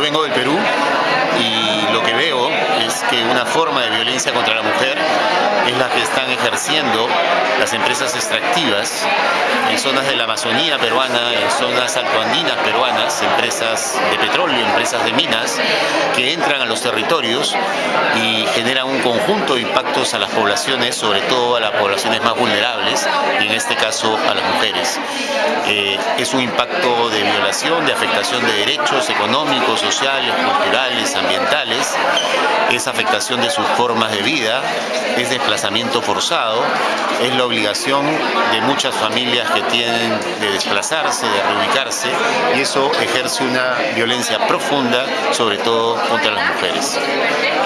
Yo vengo del Perú y lo que veo es que una forma de violencia contra la mujer es la que están ejerciendo las empresas extractivas en zonas de la Amazonía peruana, en zonas altoandinas peruanas, empresas de petróleo, empresas de minas, que entran a los territorios y generan un conjunto de impactos a las poblaciones, sobre todo a las poblaciones más en este caso a las mujeres. Eh, es un impacto de violación, de afectación de derechos económicos, sociales, culturales, ambientales, es afectación de sus formas de vida, es desplazamiento forzado, es la obligación de muchas familias que tienen de desplazarse, de reubicarse, y eso ejerce una violencia profunda, sobre todo contra las mujeres.